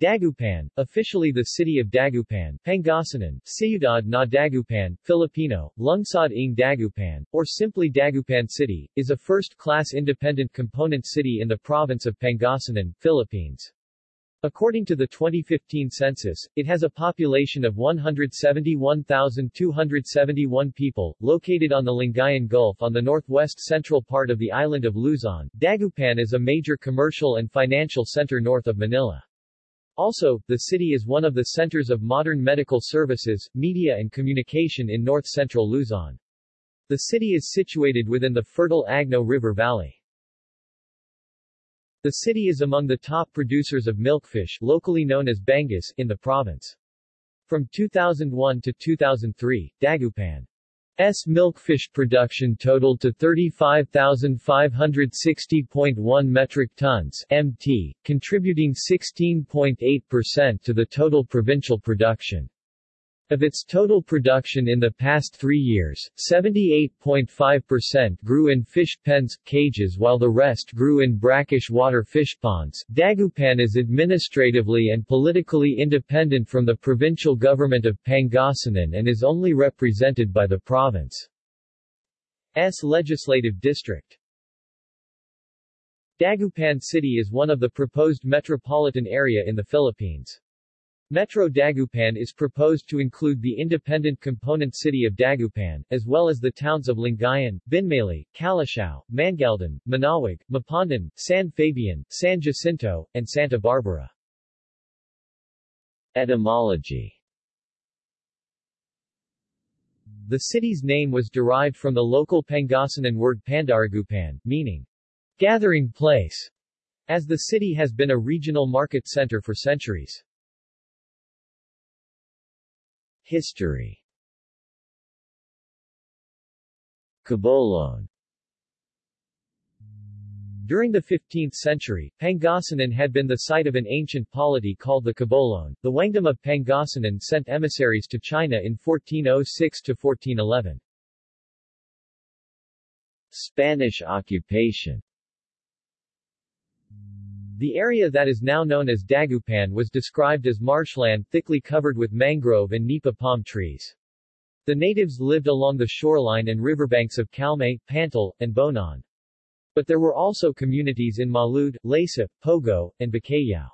Dagupan, officially the city of Dagupan, Pangasinan, Ciudad na Dagupan, Filipino, Lungsod ng Dagupan, or simply Dagupan City, is a first-class independent component city in the province of Pangasinan, Philippines. According to the 2015 census, it has a population of 171,271 people, located on the Lingayen Gulf on the northwest central part of the island of Luzon. Dagupan is a major commercial and financial center north of Manila. Also, the city is one of the centers of modern medical services, media and communication in north-central Luzon. The city is situated within the fertile Agno River Valley. The city is among the top producers of milkfish locally known as Bangus in the province. From 2001 to 2003, Dagupan S milkfish production totaled to 35,560.1 metric tons MT, contributing 16.8% to the total provincial production. Of its total production in the past three years, 78.5% grew in fish pens, cages while the rest grew in brackish water fish ponds. Dagupan is administratively and politically independent from the provincial government of Pangasinan and is only represented by the province's legislative district. Dagupan City is one of the proposed metropolitan area in the Philippines. Metro Dagupan is proposed to include the independent component city of Dagupan, as well as the towns of Lingayen, Binmaley, Calasiao, Mangaldan, Manaoag, Mapandan, San Fabian, San Jacinto, and Santa Barbara. Etymology The city's name was derived from the local Pangasinan word Pandaragupan, meaning gathering place, as the city has been a regional market center for centuries. History Cabolon During the 15th century, Pangasinan had been the site of an ancient polity called the Cabolon. The Wangdom of Pangasinan sent emissaries to China in 1406-1411. Spanish occupation the area that is now known as Dagupan was described as marshland thickly covered with mangrove and nipa palm trees. The natives lived along the shoreline and riverbanks of Calmay, Pantal, and Bonuan. But there were also communities in Malud, Lasip, Pogo, and Bacayao.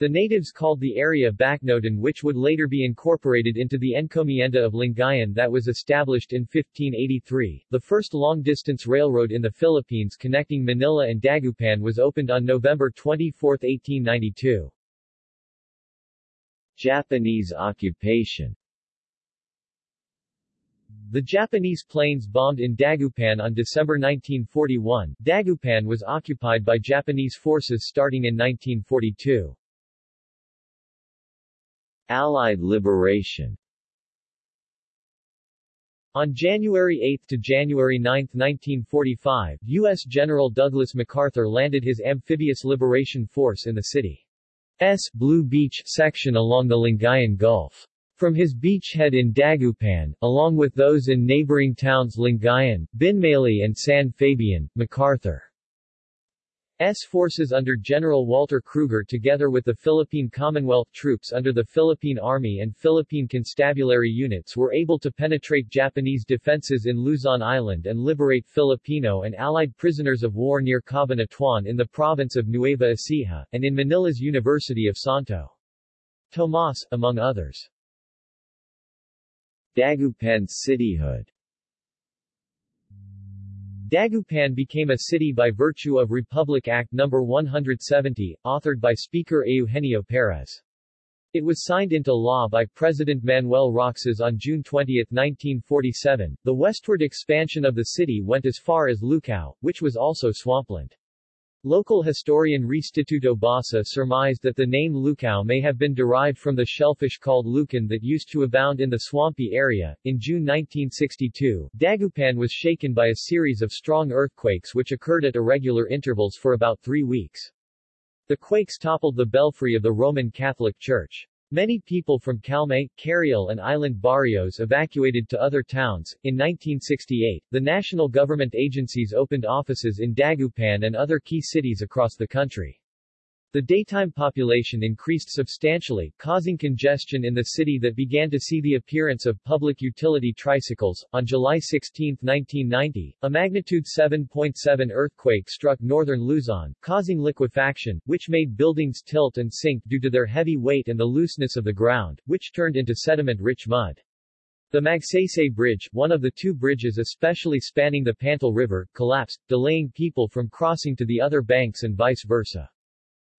The natives called the area Bacnodan which would later be incorporated into the encomienda of Lingayen that was established in 1583. The first long-distance railroad in the Philippines connecting Manila and Dagupan was opened on November 24, 1892. Japanese occupation the Japanese planes bombed in Dagupan on December 1941. Dagupan was occupied by Japanese forces starting in 1942. Allied liberation on January 8 to January 9, 1945, U.S. General Douglas MacArthur landed his amphibious liberation force in the city's Blue Beach section along the Lingayen Gulf. From his beachhead in Dagupan, along with those in neighboring towns Lingayen, Binmaley and San Fabian, MacArthur S forces under General Walter Krueger together with the Philippine Commonwealth troops under the Philippine Army and Philippine Constabulary units were able to penetrate Japanese defenses in Luzon Island and liberate Filipino and Allied prisoners of war near Cabanatuan in the province of Nueva Ecija, and in Manila's University of Santo Tomas, among others. Dagupan's cityhood Dagupan became a city by virtue of Republic Act No. 170, authored by Speaker Eugenio Perez. It was signed into law by President Manuel Roxas on June 20, 1947. The westward expansion of the city went as far as Lucao, which was also swampland. Local historian Restituto Basa surmised that the name Lucao may have been derived from the shellfish called lucan that used to abound in the swampy area. In June 1962, Dagupan was shaken by a series of strong earthquakes which occurred at irregular intervals for about three weeks. The quakes toppled the belfry of the Roman Catholic Church. Many people from Calmay, Carael and island barrios evacuated to other towns. In 1968, the national government agencies opened offices in Dagupan and other key cities across the country. The daytime population increased substantially, causing congestion in the city that began to see the appearance of public utility tricycles. On July 16, 1990, a magnitude 7.7 earthquake struck northern Luzon, causing liquefaction, which made buildings tilt and sink due to their heavy weight and the looseness of the ground, which turned into sediment-rich mud. The Magsaysay Bridge, one of the two bridges especially spanning the Pantal River, collapsed, delaying people from crossing to the other banks and vice versa.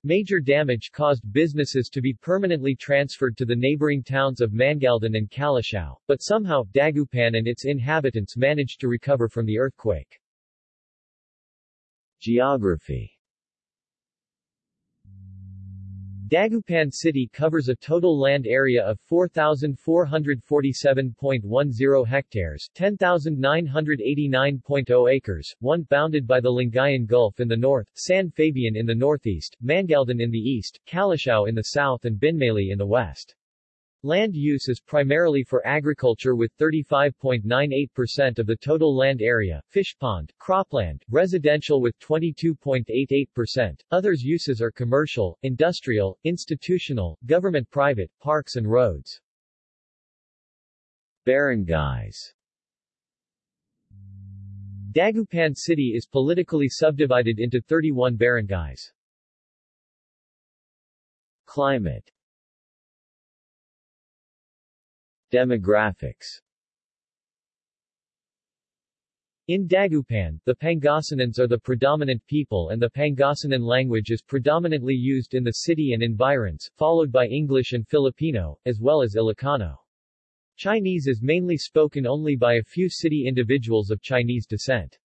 Major damage caused businesses to be permanently transferred to the neighboring towns of Mangaldan and Calasiao, but somehow, Dagupan and its inhabitants managed to recover from the earthquake. Geography Dagupan City covers a total land area of 4,447.10 hectares 10,989.0 acres, one bounded by the Lingayen Gulf in the north, San Fabian in the northeast, Mangaldan in the east, Calasiao in the south and Binmaley in the west. Land use is primarily for agriculture with 35.98% of the total land area, fish pond, cropland, residential with 22.88%. Others uses are commercial, industrial, institutional, government-private, parks and roads. Barangays Dagupan City is politically subdivided into 31 barangays. Climate Demographics in Dagupan, the Pangasinans are the predominant people and the Pangasinan language is predominantly used in the city and environs, followed by English and Filipino, as well as Ilocano. Chinese is mainly spoken only by a few city individuals of Chinese descent.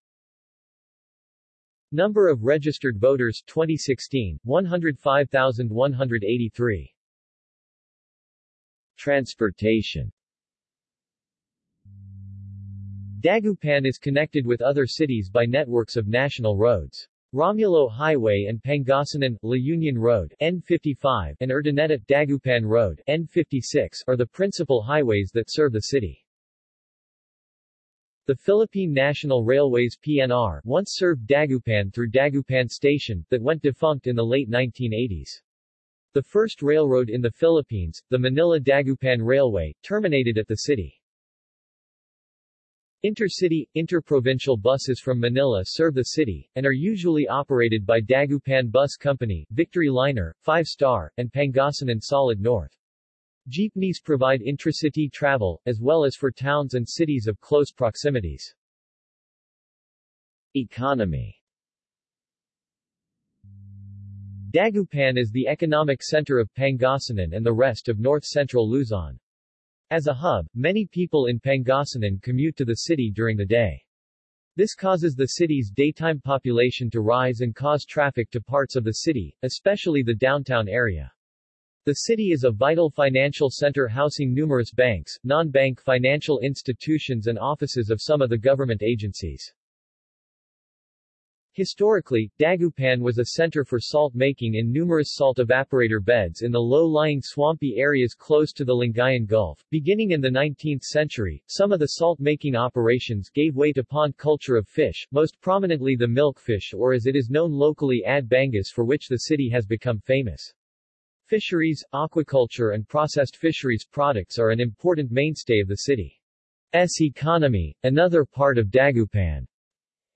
Number of registered voters 2016, 105,183. Transportation Dagupan is connected with other cities by networks of national roads. Romulo Highway and Pangasinan, La Union Road N55 and Urdaneta Dagupan Road N56 are the principal highways that serve the city. The Philippine National Railways PNR once served Dagupan through Dagupan Station, that went defunct in the late 1980s. The first railroad in the Philippines, the Manila-Dagupan Railway, terminated at the city. Intercity, interprovincial buses from Manila serve the city, and are usually operated by Dagupan Bus Company, Victory Liner, Five Star, and Pangasinan Solid North. Jeepneys provide intracity travel, as well as for towns and cities of close proximities. Economy Dagupan is the economic center of Pangasinan and the rest of north-central Luzon. As a hub, many people in Pangasinan commute to the city during the day. This causes the city's daytime population to rise and cause traffic to parts of the city, especially the downtown area. The city is a vital financial center housing numerous banks, non-bank financial institutions and offices of some of the government agencies. Historically, Dagupan was a center for salt making in numerous salt evaporator beds in the low-lying swampy areas close to the Lingayen Gulf. Beginning in the 19th century, some of the salt-making operations gave way to pond culture of fish, most prominently the milkfish or as it is known locally ad bangus for which the city has become famous. Fisheries, aquaculture and processed fisheries products are an important mainstay of the city's economy, another part of Dagupan.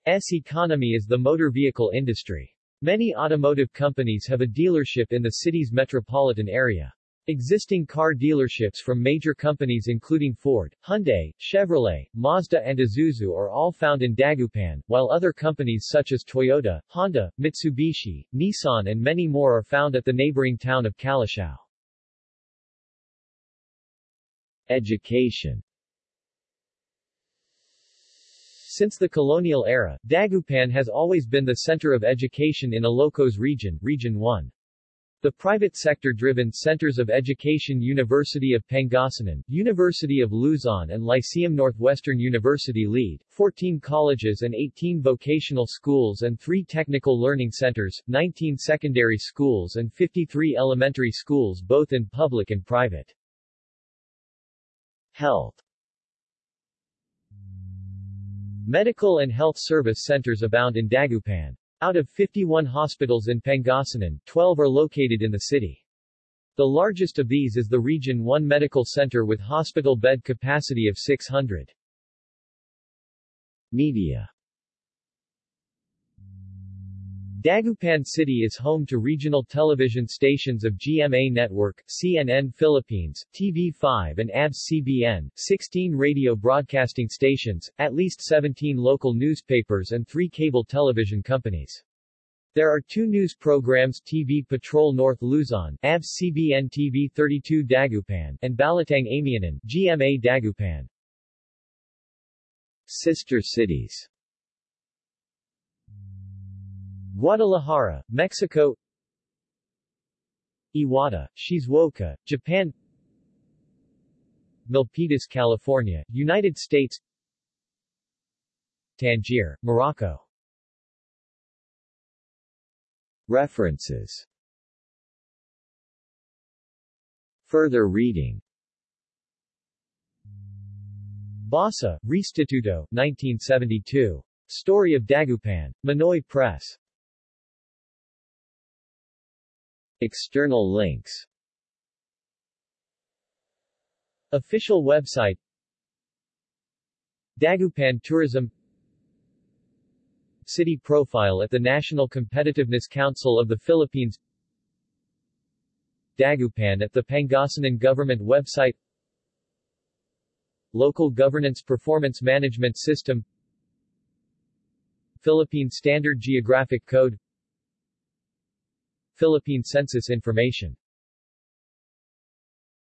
S economy is the motor vehicle industry. Many automotive companies have a dealership in the city's metropolitan area. Existing car dealerships from major companies including Ford, Hyundai, Chevrolet, Mazda and Isuzu are all found in Dagupan, while other companies such as Toyota, Honda, Mitsubishi, Nissan and many more are found at the neighboring town of Calasiao. Education Since the colonial era, Dagupan has always been the center of education in Ilocos region, Region 1. The private sector-driven Centers of Education University of Pangasinan, University of Luzon and Lyceum Northwestern University lead, 14 colleges and 18 vocational schools and 3 technical learning centers, 19 secondary schools and 53 elementary schools both in public and private. Health Medical and health service centers abound in Dagupan. Out of 51 hospitals in Pangasinan, 12 are located in the city. The largest of these is the Region 1 Medical Center with hospital bed capacity of 600. Media Dagupan City is home to regional television stations of GMA Network, CNN Philippines, TV5 and ABS-CBN, 16 radio broadcasting stations, at least 17 local newspapers and three cable television companies. There are two news programs TV Patrol North Luzon, ABS-CBN TV 32 Dagupan, and Balitang Amianan, GMA Dagupan. Sister cities Guadalajara, Mexico Iwata, Shizuoka, Japan Milpitas, California, United States Tangier, Morocco References Further reading Basa, Restituto, 1972. Story of Dagupan. Manoy Press. External links. Official website. Dagupan Tourism. City profile at the National Competitiveness Council of the Philippines. Dagupan at the Pangasinan Government website. Local Governance Performance Management System. Philippine Standard Geographic Code Philippine Census Information